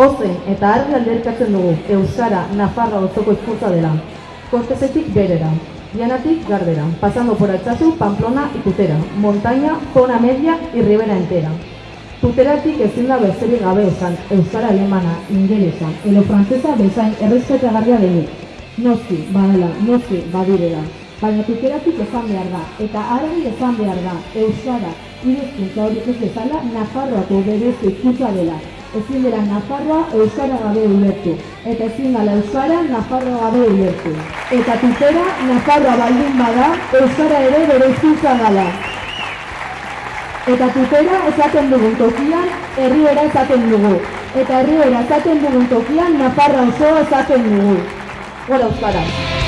Ozen eta argi alderkatzen dugu Euskara Nafarra osoko hizkuntza dela. Kostezetik berera, Dianatik Gardera, pasando por Altsasu, Pamplona y montaña, zona media y ribera entera. Tuteratik ezin da besterik gabe esan, Euskara alemana, ingelesa, edo frantzesa bezain errespetagarria denik. Noski, badala, noski, badirela. Baina tuteratik esan behar da, eta argi esan behar da, Euskara, irezkuntza hori ez bezala, Nafarroako berezko hizkuntza dela. Ezin dela Nafarroa Euskara gabe ulertu, eta ezin dela Euskara Nafarroa gabe ulertu. Eta tutera Nafarroa baldin bada, Euskara ere bere hizkuntza dela. Eta tutera esaten dugun tokian, herriera esaten dugu. Eta herriera esaten dugun tokian, Nafarra osoa esaten dugu. Gora Euskara!